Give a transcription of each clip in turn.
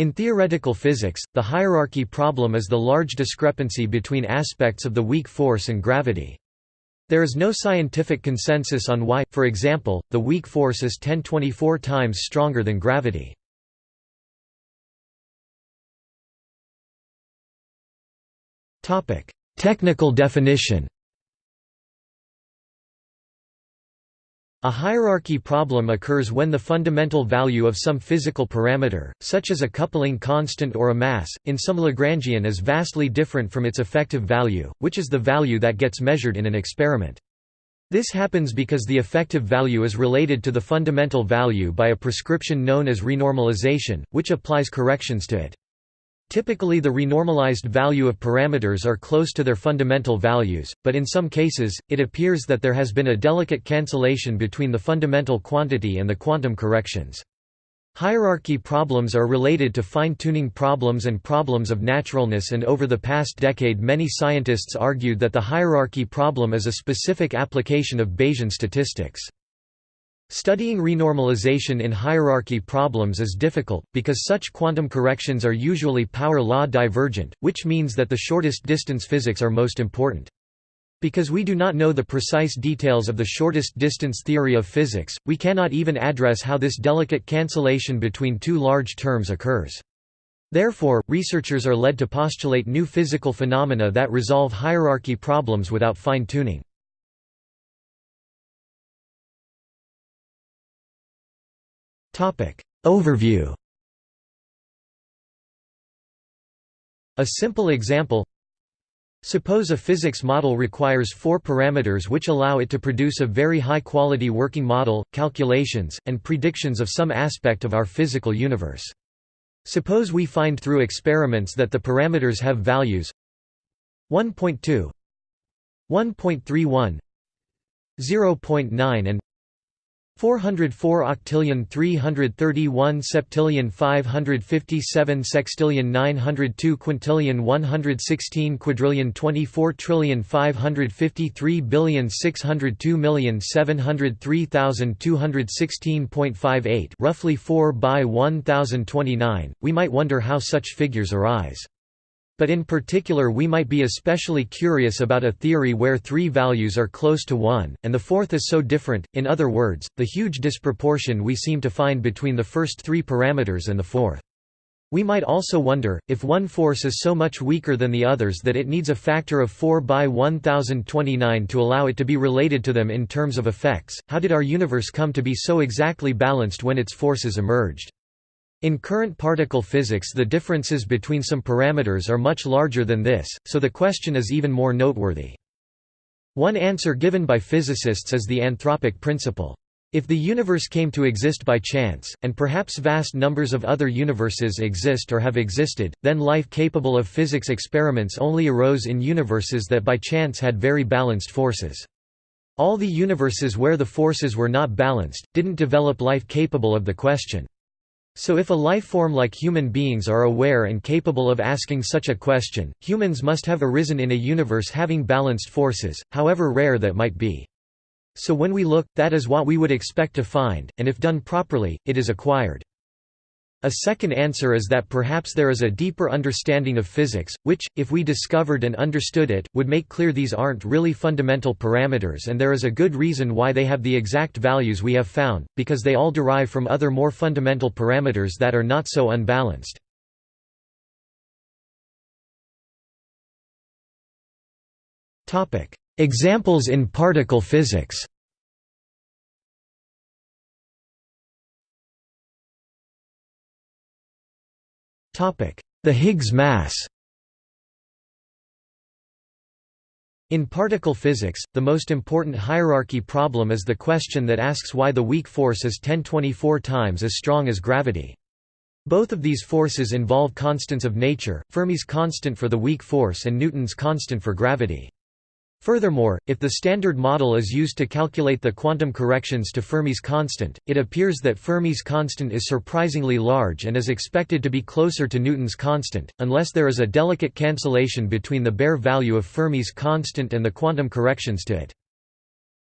In theoretical physics, the hierarchy problem is the large discrepancy between aspects of the weak force and gravity. There is no scientific consensus on why, for example, the weak force is 1024 times stronger than gravity. Technical definition A hierarchy problem occurs when the fundamental value of some physical parameter, such as a coupling constant or a mass, in some Lagrangian is vastly different from its effective value, which is the value that gets measured in an experiment. This happens because the effective value is related to the fundamental value by a prescription known as renormalization, which applies corrections to it. Typically the renormalized value of parameters are close to their fundamental values, but in some cases, it appears that there has been a delicate cancellation between the fundamental quantity and the quantum corrections. Hierarchy problems are related to fine-tuning problems and problems of naturalness and over the past decade many scientists argued that the hierarchy problem is a specific application of Bayesian statistics. Studying renormalization in hierarchy problems is difficult, because such quantum corrections are usually power law divergent, which means that the shortest distance physics are most important. Because we do not know the precise details of the shortest distance theory of physics, we cannot even address how this delicate cancellation between two large terms occurs. Therefore, researchers are led to postulate new physical phenomena that resolve hierarchy problems without fine-tuning. Overview. A simple example. Suppose a physics model requires four parameters which allow it to produce a very high-quality working model, calculations, and predictions of some aspect of our physical universe. Suppose we find through experiments that the parameters have values. 1.2 1.31 0.9 and 404 octillion 331 septillion 557 sextillion 902 quintillion 116 quadrillion 24 trillion 553 billion 602 million 703,216.58 roughly 4 by 1029, we might wonder how such figures arise. But in particular we might be especially curious about a theory where three values are close to one, and the fourth is so different, in other words, the huge disproportion we seem to find between the first three parameters and the fourth. We might also wonder, if one force is so much weaker than the others that it needs a factor of 4 by 1029 to allow it to be related to them in terms of effects, how did our universe come to be so exactly balanced when its forces emerged? In current particle physics the differences between some parameters are much larger than this, so the question is even more noteworthy. One answer given by physicists is the anthropic principle. If the universe came to exist by chance, and perhaps vast numbers of other universes exist or have existed, then life capable of physics experiments only arose in universes that by chance had very balanced forces. All the universes where the forces were not balanced, didn't develop life capable of the question. So if a life form like human beings are aware and capable of asking such a question, humans must have arisen in a universe having balanced forces, however rare that might be. So when we look, that is what we would expect to find, and if done properly, it is acquired. A second answer is that perhaps there is a deeper understanding of physics, which, if we discovered and understood it, would make clear these aren't really fundamental parameters and there is a good reason why they have the exact values we have found, because they all derive from other more fundamental parameters that are not so unbalanced. Examples in particle physics The Higgs mass In particle physics, the most important hierarchy problem is the question that asks why the weak force is 1024 times as strong as gravity. Both of these forces involve constants of nature, Fermi's constant for the weak force and Newton's constant for gravity. Furthermore, if the Standard Model is used to calculate the quantum corrections to Fermi's constant, it appears that Fermi's constant is surprisingly large and is expected to be closer to Newton's constant, unless there is a delicate cancellation between the bare value of Fermi's constant and the quantum corrections to it.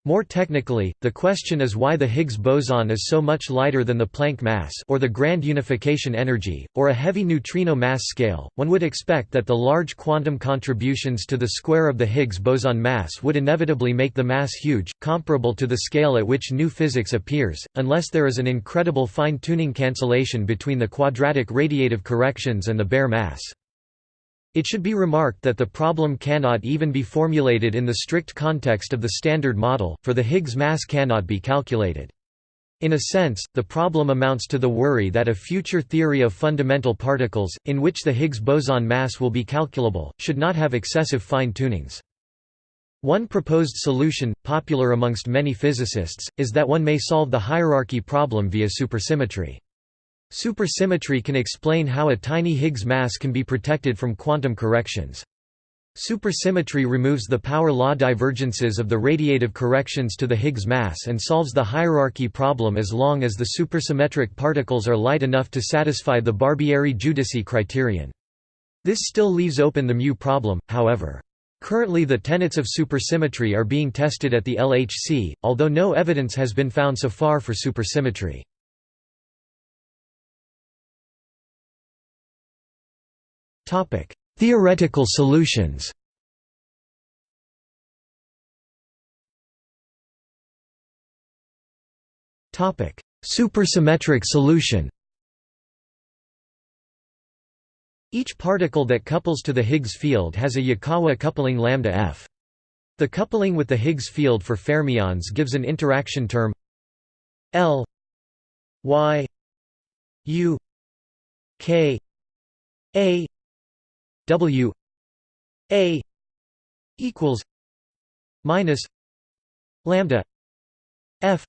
More technically, the question is why the Higgs boson is so much lighter than the Planck mass or the grand unification energy, or a heavy neutrino mass scale. One would expect that the large quantum contributions to the square of the Higgs boson mass would inevitably make the mass huge, comparable to the scale at which new physics appears, unless there is an incredible fine-tuning cancellation between the quadratic radiative corrections and the bare mass. It should be remarked that the problem cannot even be formulated in the strict context of the Standard Model, for the Higgs mass cannot be calculated. In a sense, the problem amounts to the worry that a future theory of fundamental particles, in which the Higgs boson mass will be calculable, should not have excessive fine-tunings. One proposed solution, popular amongst many physicists, is that one may solve the hierarchy problem via supersymmetry. Supersymmetry can explain how a tiny Higgs mass can be protected from quantum corrections. Supersymmetry removes the power law divergences of the radiative corrections to the Higgs mass and solves the hierarchy problem as long as the supersymmetric particles are light enough to satisfy the Barbieri-Giudici criterion. This still leaves open the mu problem, however. Currently the tenets of supersymmetry are being tested at the LHC, although no evidence has been found so far for supersymmetry. Theoretical solutions. Supersymmetric solution. Each particle that couples to the Higgs field has a Yukawa coupling lambda f. The coupling with the Higgs field for fermions gives an interaction term L y u k a W A equals minus lambda F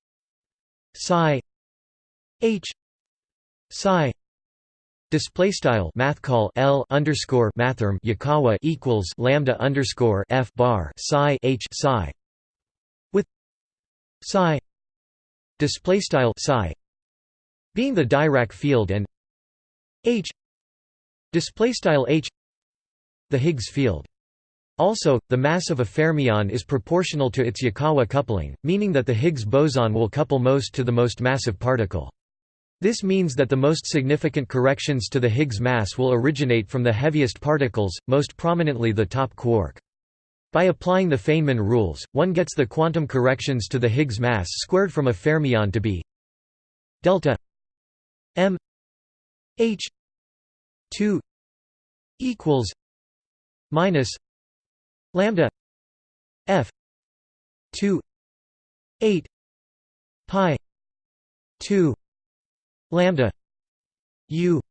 psi H psi Display style math call L underscore mathrm Yukawa equals lambda underscore F bar psi H psi with psi display style psi being the Dirac field and H display style H the Higgs field. Also, the mass of a fermion is proportional to its Yukawa coupling, meaning that the Higgs boson will couple most to the most massive particle. This means that the most significant corrections to the Higgs mass will originate from the heaviest particles, most prominently the top quark. By applying the Feynman rules, one gets the quantum corrections to the Higgs mass squared from a fermion to be delta m h 2 equals minus lambda f 2 8 pi 2 lambda u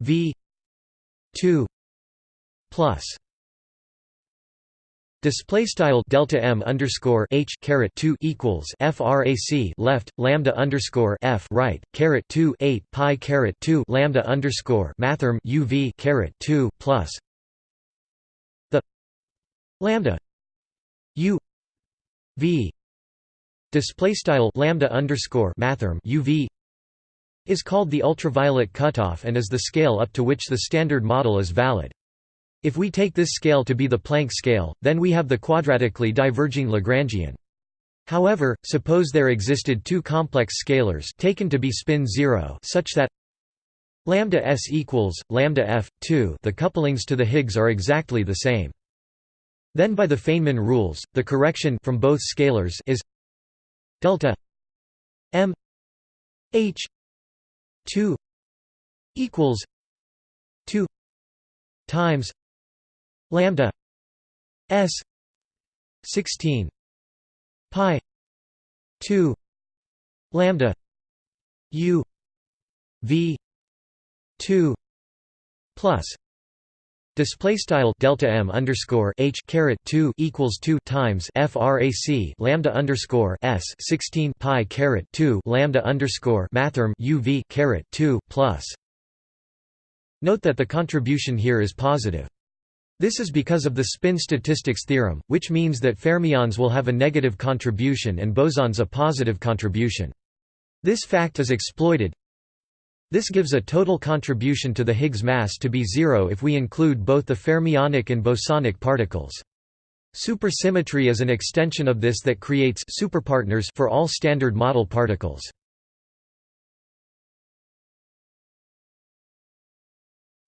v 2 plus. Display style delta m underscore h caret two equals frac left lambda underscore f right caret two eight pi caret two lambda underscore mathrm uv caret two plus lambda u v display style lambda underscore mathrm uv is called the ultraviolet cutoff and is the scale up to which the standard model is valid. If we take this scale to be the Planck scale, then we have the quadratically diverging Lagrangian. However, suppose there existed two complex scalars taken to be spin zero such that lambda s equals lambda f 2 the couplings to the Higgs are exactly the same. Then by the Feynman rules, the correction from both scalars is delta m h 2 equals 2 times lambda s 16 pi 2 lambda u v 2 plus Display style delta m underscore h caret two equals two times frac lambda underscore s sixteen pi caret two lambda underscore mathrm uv caret two plus. Note that the contribution here is positive. This is because of the spin statistics theorem, which means that fermions will have a negative contribution and bosons a positive contribution. This fact is exploited, this gives a total contribution to the Higgs mass to be zero if we include both the fermionic and bosonic particles. Supersymmetry is an extension of this that creates superpartners for all standard model particles.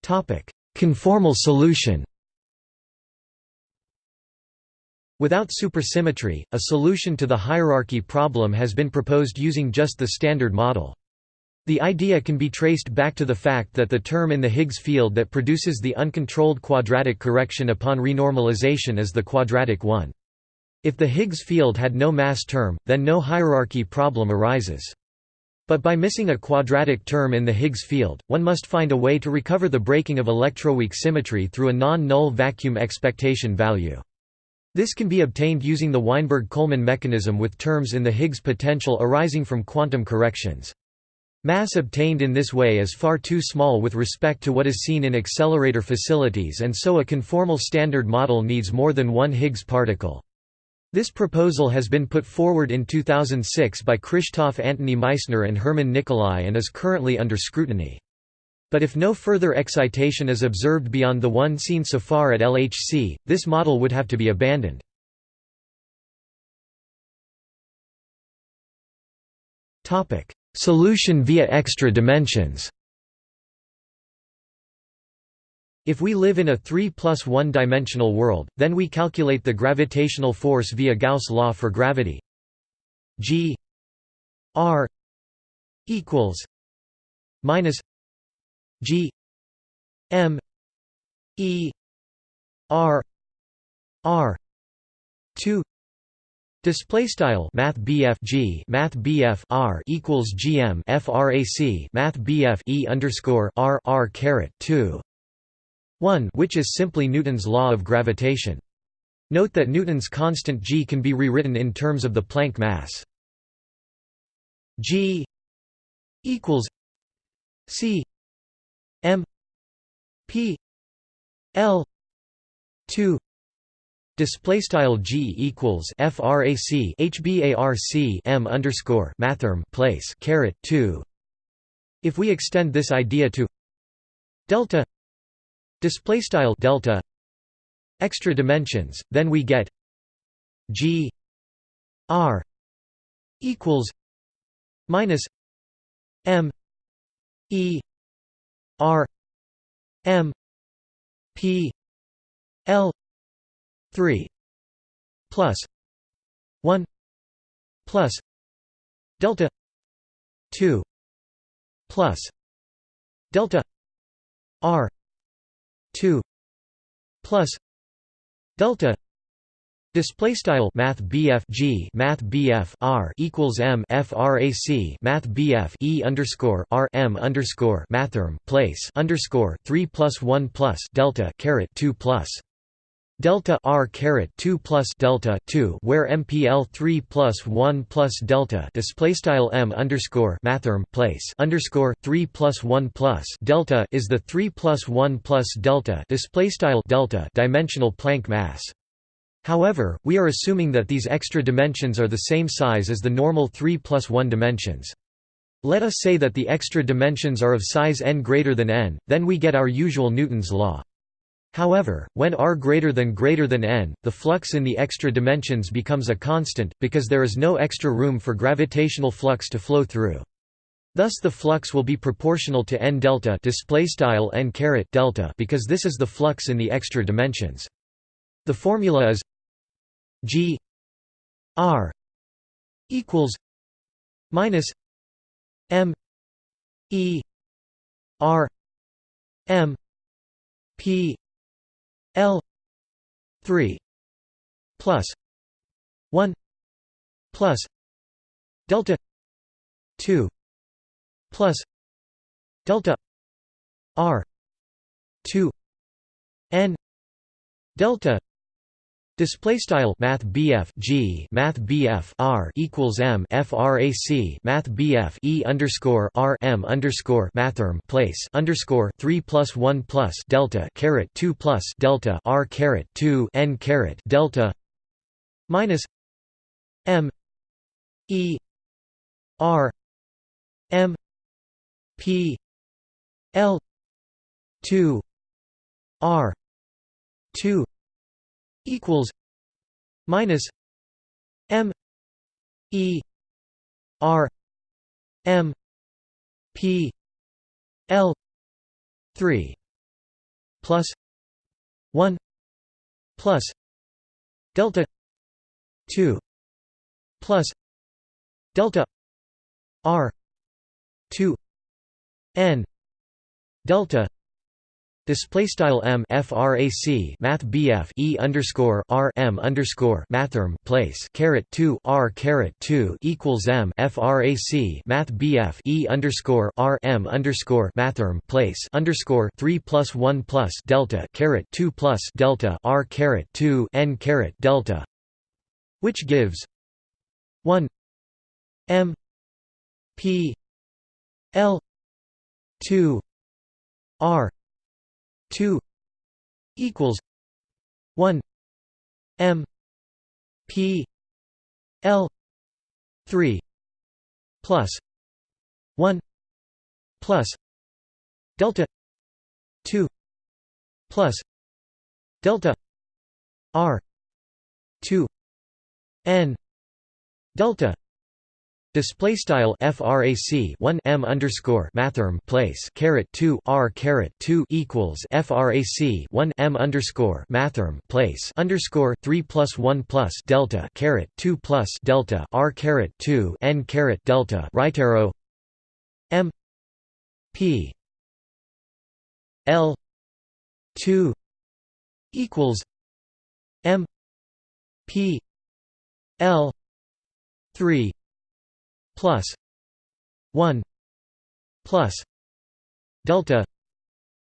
Topic: Conformal solution. Without supersymmetry, a solution to the hierarchy problem has been proposed using just the standard model. The idea can be traced back to the fact that the term in the Higgs field that produces the uncontrolled quadratic correction upon renormalization is the quadratic one. If the Higgs field had no mass term, then no hierarchy problem arises. But by missing a quadratic term in the Higgs field, one must find a way to recover the breaking of electroweak symmetry through a non-null vacuum expectation value. This can be obtained using the Weinberg-Coleman mechanism with terms in the Higgs potential arising from quantum corrections. Mass obtained in this way is far too small with respect to what is seen in accelerator facilities and so a conformal standard model needs more than one Higgs particle. This proposal has been put forward in 2006 by Krzysztof Antoni Meissner and Hermann Nicolai and is currently under scrutiny. But if no further excitation is observed beyond the one seen so far at LHC, this model would have to be abandoned. Solution via extra dimensions. If we live in a 3 plus 1 dimensional world, then we calculate the gravitational force via Gauss' law for gravity. G r equals minus g m e r r 2 Display style Math G Math R equals GM FRAC Math BF E underscore R R caret two 1 which is simply Newton's law of gravitation. Note that Newton's constant g can be rewritten in terms of the Planck mass. g equals c m p l 2 Display style g equals frac hbarc m underscore mathrm place caret two. If we extend this idea to delta display style delta extra dimensions, then we get g r equals minus m e r m p l 3 plus 1 plus delta 2 plus delta r 2 plus delta Display style Math G Math R equals M FRAC Math BF E underscore R M underscore Mathrm place underscore three plus one plus Delta caret two plus delta r caret 2 plus delta 2 where mpl 3 plus 1 plus delta display style m underscore mathrm place underscore 3 plus 1 plus delta is the 3 plus 1 plus delta display style delta dimensional Planck mass. However, we are assuming that these extra dimensions are the same size as the normal 3 plus 1 dimensions. Let us say that the extra dimensions are of size n greater than n, then we get our usual Newton's law. However, when r greater than greater than n, the flux in the extra dimensions becomes a constant, because there is no extra room for gravitational flux to flow through. Thus the flux will be proportional to n delta n delta because this is the flux in the extra dimensions. The formula is g r equals minus m e r m p L three plus one plus delta two plus delta R two N delta Display style Math BF G Math BF R equals M FRAC Math BF E underscore R M underscore Mathrm place underscore three plus one plus Delta caret two plus Delta R caret two N caret Delta minus M E R M P L two R two equals minus m e r m p l 3 plus 1 plus delta 2 plus delta r 2 n delta Display style m frac math bf e underscore r m underscore mathrm place caret two r caret two equals m frac math bf e underscore r m underscore mathrm place underscore three plus one plus delta caret two plus delta r caret two n caret delta, which gives one m p l two r 2 equals 1 m p l 3 plus 1 plus delta 2 plus delta r 2 n delta Display style frac 1 m underscore mathrm place caret 2 r caret 2 equals frac 1 m underscore mathrm place underscore 3 plus 1 plus delta caret 2 plus delta r caret 2 n caret delta right arrow m p l 2 equals m p l 3 plus 1 plus delta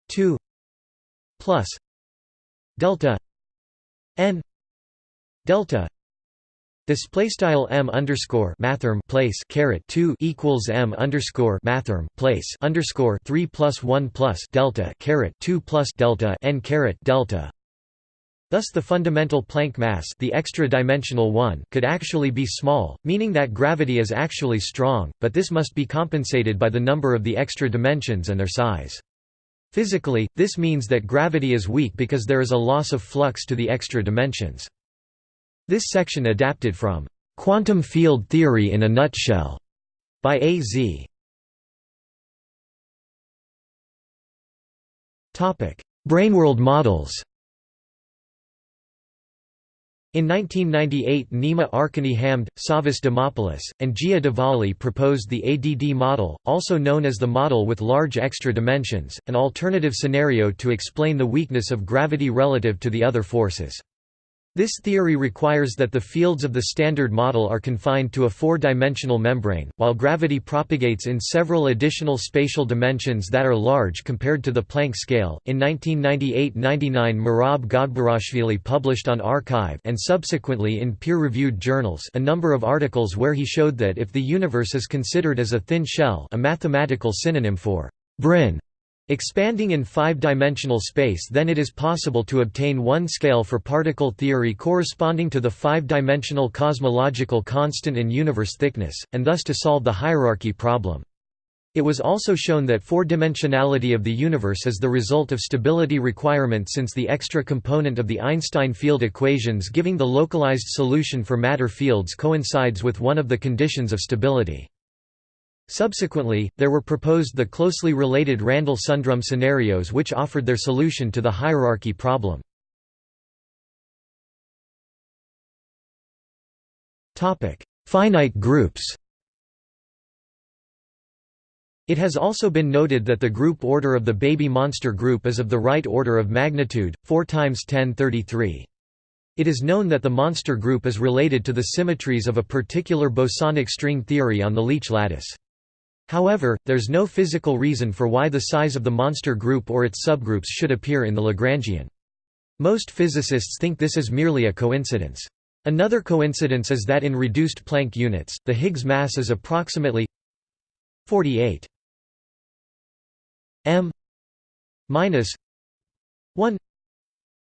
2 plus delta n delta Display style m underscore mathrm place caret two equals m underscore mathrm place underscore three plus one plus delta caret two plus delta n caret delta Thus the fundamental Planck mass the extra-dimensional one could actually be small, meaning that gravity is actually strong, but this must be compensated by the number of the extra dimensions and their size. Physically, this means that gravity is weak because there is a loss of flux to the extra dimensions. This section adapted from "'Quantum Field Theory in a Nutshell' by A. Z. Braneworld models in 1998 Nima Arkani-Hamed, Savas Dimopoulos, and Gia Dvali proposed the ADD model, also known as the model with large extra dimensions, an alternative scenario to explain the weakness of gravity relative to the other forces. This theory requires that the fields of the Standard Model are confined to a four-dimensional membrane, while gravity propagates in several additional spatial dimensions that are large compared to the Planck scale. In 1998-99 Merab Gogberashvili published on arXiv and subsequently in peer-reviewed journals a number of articles where he showed that if the universe is considered as a thin shell, a mathematical synonym for brane Expanding in five-dimensional space then it is possible to obtain one scale for particle theory corresponding to the five-dimensional cosmological constant and universe thickness, and thus to solve the hierarchy problem. It was also shown that four-dimensionality of the universe is the result of stability requirement since the extra component of the Einstein field equations giving the localized solution for matter fields coincides with one of the conditions of stability. Subsequently, there were proposed the closely related Randall-Sundrum scenarios which offered their solution to the hierarchy problem. Finite groups It has also been noted that the group order of the baby monster group is of the right order of magnitude, 4 times 1033. It is known that the monster group is related to the symmetries of a particular bosonic string theory on the Leech lattice. However, there's no physical reason for why the size of the monster group or its subgroups should appear in the Lagrangian. Most physicists think this is merely a coincidence. Another coincidence is that in reduced Planck units, the Higgs mass is approximately 48 m minus 1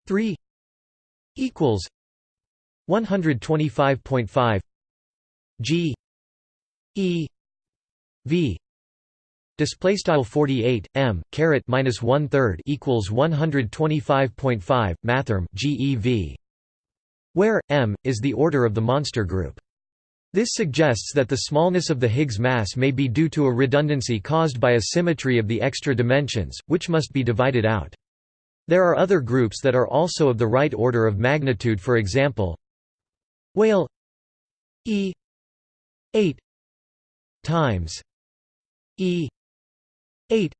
3 equals 125.5 g e v display style 48 m caret minus one third equals 125.5 mathrm gev where m is the order of the monster group. This suggests that the smallness of the Higgs mass may be due to a redundancy caused by a symmetry of the extra dimensions, which must be divided out. There are other groups that are also of the right order of magnitude for example whale e 8 times e. 8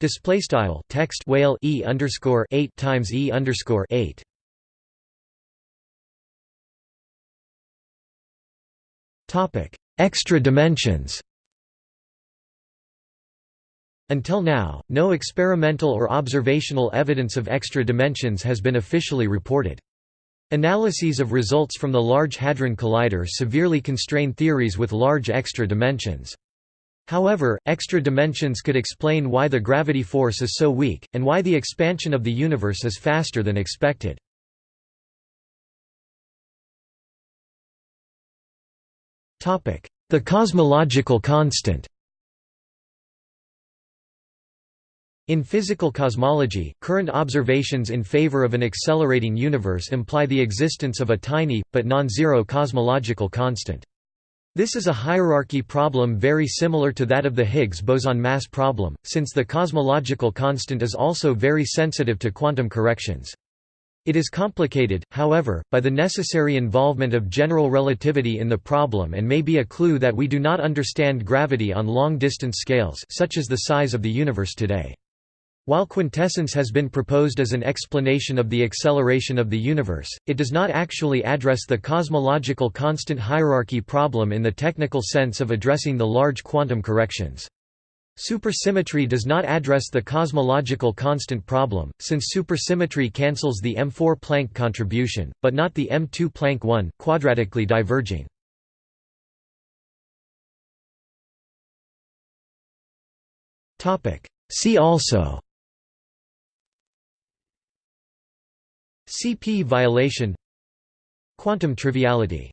display style text whale e underscore 8 times e underscore 8 topic. Extra dimensions. Until now, no experimental or observational evidence of extra dimensions has been officially reported. Analyses of results from the Large Hadron Collider severely constrain theories with large extra dimensions. However, extra dimensions could explain why the gravity force is so weak, and why the expansion of the universe is faster than expected. The cosmological constant In physical cosmology, current observations in favor of an accelerating universe imply the existence of a tiny, but non-zero cosmological constant. This is a hierarchy problem very similar to that of the Higgs boson mass problem, since the cosmological constant is also very sensitive to quantum corrections. It is complicated, however, by the necessary involvement of general relativity in the problem and may be a clue that we do not understand gravity on long-distance scales such as the size of the universe today. While quintessence has been proposed as an explanation of the acceleration of the universe, it does not actually address the cosmological constant hierarchy problem in the technical sense of addressing the large quantum corrections. Supersymmetry does not address the cosmological constant problem, since supersymmetry cancels the M4 Planck contribution, but not the M2 Planck one, quadratically diverging. See also CP violation. Quantum triviality